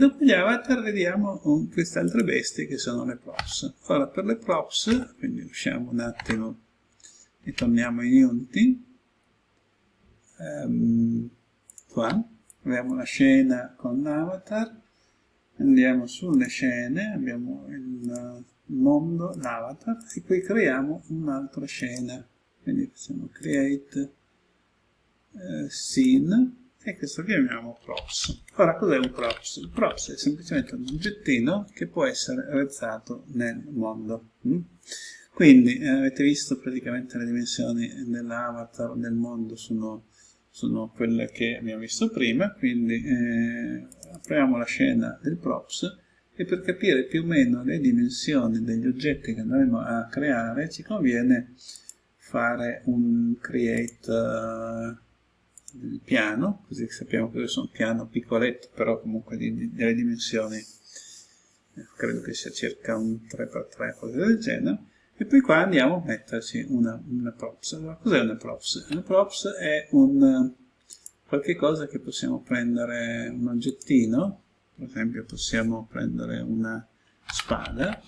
Dopo gli avatar vediamo queste altre bestie che sono le props. Ora per le props, quindi usciamo un attimo e torniamo in Unity, um, qua abbiamo la scena con l'avatar, andiamo sulle scene, abbiamo il mondo, l'avatar, e qui creiamo un'altra scena. Quindi facciamo create uh, scene, e questo chiamiamo props. Ora cos'è un props? Il props è semplicemente un oggettino che può essere realizzato nel mondo. Mm? Quindi eh, avete visto praticamente le dimensioni dell'avatar del mondo sono, sono, quelle che abbiamo visto prima, quindi eh, apriamo la scena del props e per capire più o meno le dimensioni degli oggetti che andremo a creare ci conviene fare un create uh, il piano, così sappiamo che sono un piano piccoletto, però comunque di, di, delle dimensioni, eh, credo che sia circa un 3x3, cose del genere, e poi qua andiamo a metterci una, una props. Allora, cos'è una props? Una props è un qualche cosa che possiamo prendere un oggettino, per esempio possiamo prendere una spada,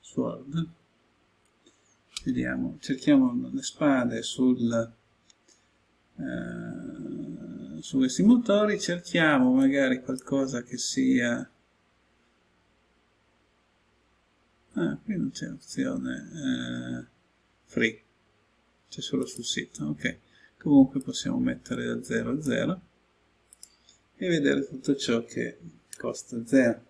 sword, vediamo, cerchiamo le spade sul eh, su questi motori cerchiamo magari qualcosa che sia ah, qui non c'è opzione eh, free. C'è solo sul sito ok. Comunque possiamo mettere da 0 a 0 e vedere tutto ciò che costa 0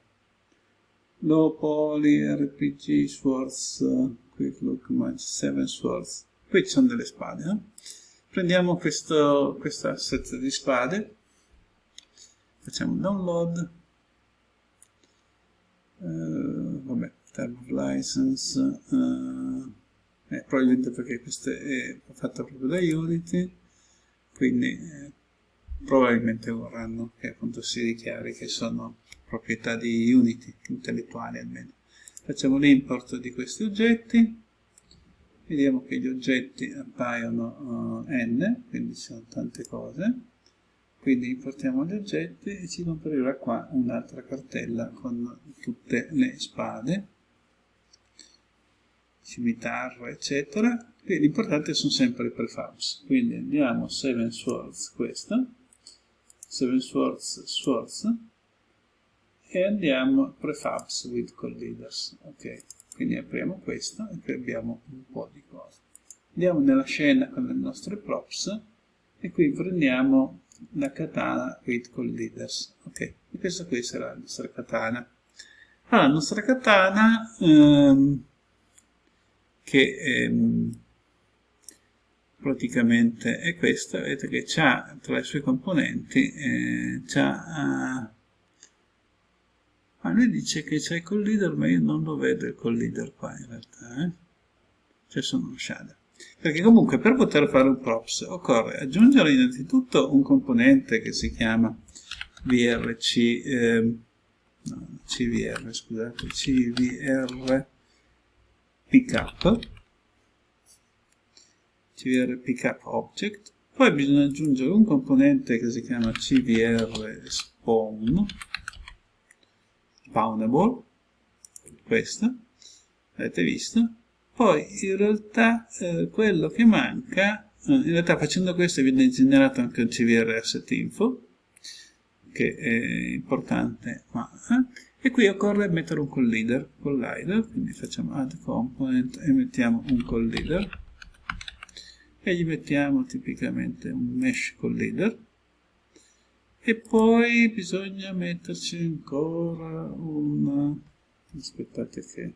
low poly rpg swords quick look match 7 swords qui ci sono delle spade eh? Prendiamo questo, questo asset di spade, facciamo download, uh, vabbè, term of license, uh, eh, probabilmente perché questo è fatto proprio da Unity, quindi eh, probabilmente vorranno che appunto si dichiari che sono proprietà di Unity, intellettuali almeno. Facciamo l'import di questi oggetti, vediamo che gli oggetti appaiono uh, n, quindi ci sono tante cose, quindi importiamo gli oggetti e ci comparirà qua un'altra cartella con tutte le spade, cimitarro, eccetera. L'importante sono sempre i prefabs, quindi andiamo 7 swords, questa, 7 swords, swords, e andiamo prefabs with colliders, ok quindi apriamo questo e qui abbiamo un po' di cose. Andiamo nella scena con le nostre props e qui prendiamo la katana with leaders. Ok e questa qui sarà la nostra katana. Allora la nostra katana ehm, che ehm, praticamente è questa. Vedete che ha tra i suoi componenti eh, c'ha ma lui dice che c'è il collider, ma io non lo vedo il collider qua in realtà. Eh? Cioè sono uno shader. Perché comunque per poter fare un props occorre aggiungere innanzitutto un componente che si chiama vrc, eh, no, cvr, scusate, cvr pickup, cvr pickup object, poi bisogna aggiungere un componente che si chiama cvr spawn, spawnable, questa, avete visto? Poi in realtà eh, quello che manca, eh, in realtà facendo questo viene generato anche un CVR asset info, che è importante, ma, eh? e qui occorre mettere un collider, collider, quindi facciamo add component e mettiamo un collider, e gli mettiamo tipicamente un mesh collider, e poi bisogna metterci ancora un aspettate che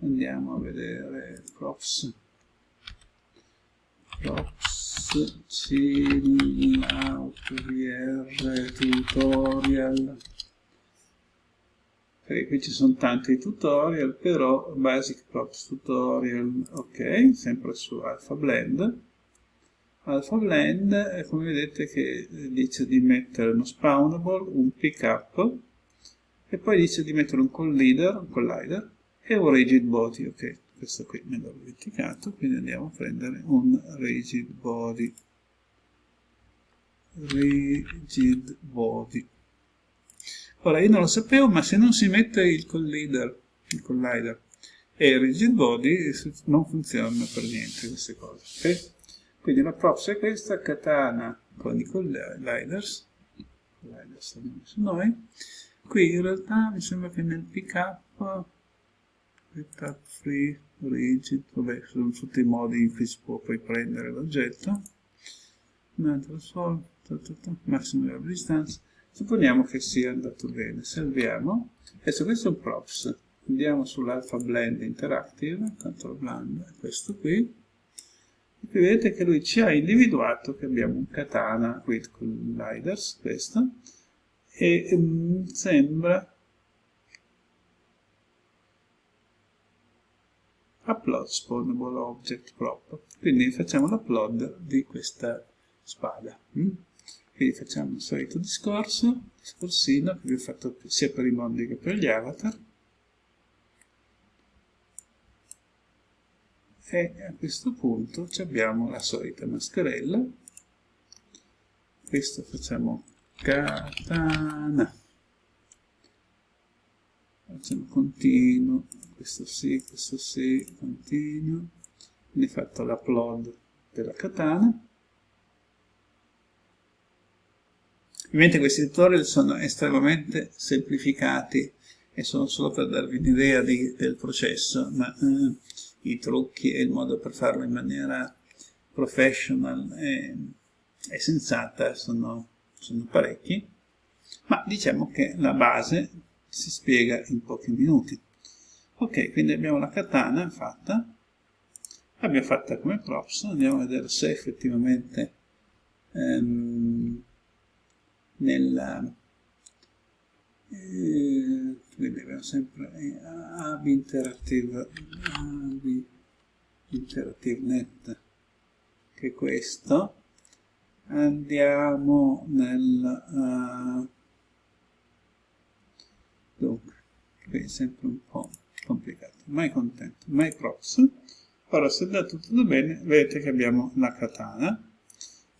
andiamo a vedere props. Props chill out vr tutorial. Perché qui ci sono tanti tutorial però basic props tutorial ok sempre su alpha blend Alpha Blend come vedete che dice di mettere uno spawnable, un pickup e poi dice di mettere un collider, un collider e un rigid body, ok, questo qui me l'ho dimenticato, quindi andiamo a prendere un rigid body, rigid body. Ora io non lo sapevo, ma se non si mette il collider, il collider e il rigid body non funzionano per niente queste cose. Okay? Quindi la props è questa, katana con i colliders, colliders abbiamo su noi. Qui in realtà mi sembra che nel pickup, pickup free, rigid, vabbè, sono tutti i modi in cui si può poi prendere l'oggetto. Massimo della distanza. Supponiamo che sia andato bene. Salviamo. Adesso questo è un props andiamo sull'alpha blend interactive, control blend, questo qui, qui vedete che lui ci ha individuato che abbiamo un katana with colliders, questo, e um, sembra upload spawnable object prop, quindi facciamo l'upload di questa spada. Mm? Quindi facciamo il solito discorso, discorsino che vi ho fatto sia per i mondi che per gli avatar, e a questo punto abbiamo la solita mascherella. Questo facciamo katana. Facciamo continuo. Questo sì, questo sì, continuo. Quindi fatto l'upload della katana. Ovviamente questi tutorial sono estremamente semplificati e sono solo per darvi un'idea del processo ma eh, i trucchi e il modo per farlo in maniera professional e, e sensata sono, sono parecchi, ma diciamo che la base si spiega in pochi minuti. Ok, quindi abbiamo la katana fatta, l'abbiamo fatta come props, andiamo a vedere se effettivamente ehm, nella eh, quindi abbiamo sempre AB Interactive, AB Interactive Net, che questo. Andiamo nel... Uh, dunque, qui è sempre un po' complicato. My content, my props. Ora, se da tutto bene, vedete che abbiamo la katana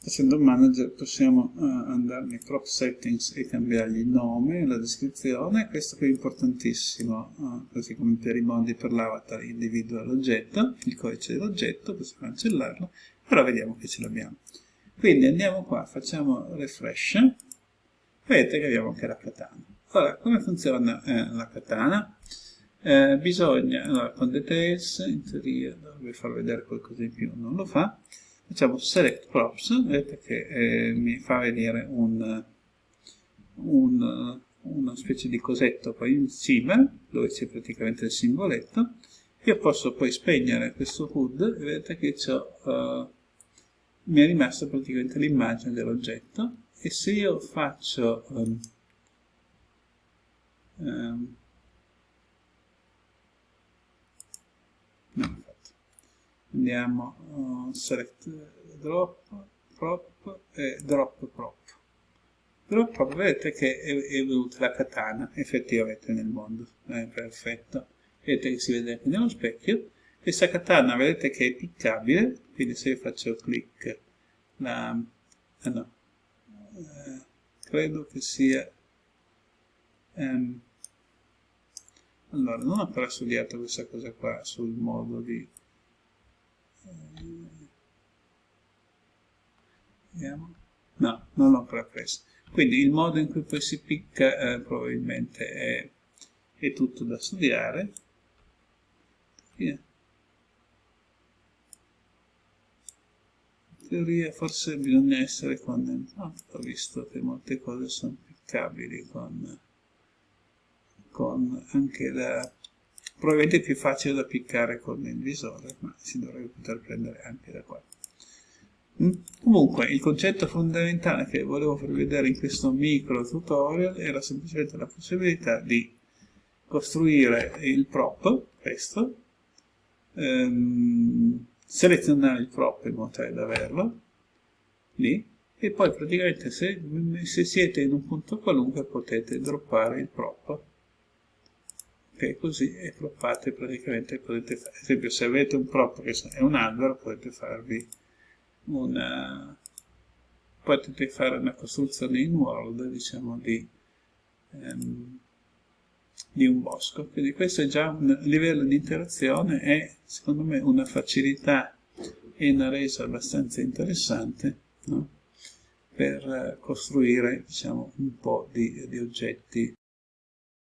Facendo manager possiamo uh, andare nei prop settings e cambiargli il nome, la descrizione, questo qui è importantissimo, uh, così come per i modi per l'avatar individua l'oggetto, il codice dell'oggetto, possiamo cancellarlo, però vediamo che ce l'abbiamo. Quindi andiamo qua, facciamo refresh, vedete che abbiamo anche la katana. Ora, come funziona eh, la katana? Eh, bisogna, allora, con details, in teoria dovrebbe far vedere qualcosa in più, non lo fa, facciamo select props, vedete che eh, mi fa vedere un, un, una specie di cosetto poi in cima, dove c'è praticamente il simboletto, io posso poi spegnere questo HUD e vedete che uh, mi è rimasta praticamente l'immagine dell'oggetto. E se io faccio um, um, andiamo uh, select drop prop e drop prop. Drop prop vedete che è, è venuta la katana effettivamente nel mondo. È perfetto. Vedete che si vede anche nello specchio. Questa katana vedete che è piccabile quindi se io faccio clic la ah no. Eh, credo che sia um, allora non ho ancora studiato questa cosa qua sul modo di Vediamo. No, non l'ho ancora preso. Quindi il modo in cui poi si picca eh, probabilmente è, è, tutto da studiare. In teoria forse bisogna essere condensato. Ho visto che molte cose sono piccabili con, con anche la probabilmente è più facile da piccare con il visore, ma si dovrebbe poter prendere anche da qua. Mm? Comunque, il concetto fondamentale che volevo farvi vedere in questo micro tutorial era semplicemente la possibilità di costruire il prop, questo, ehm, selezionare il prop in modo tale da averlo, lì, e poi praticamente se, se siete in un punto qualunque potete droppare il prop ok così e proppate praticamente potete fare ad esempio se avete un prop che è un albero potete farvi una potete fare una costruzione in world diciamo di ehm, di un bosco. Quindi questo è già un livello di interazione e secondo me una facilità e una resa abbastanza interessante no? per costruire diciamo, un po' di, di oggetti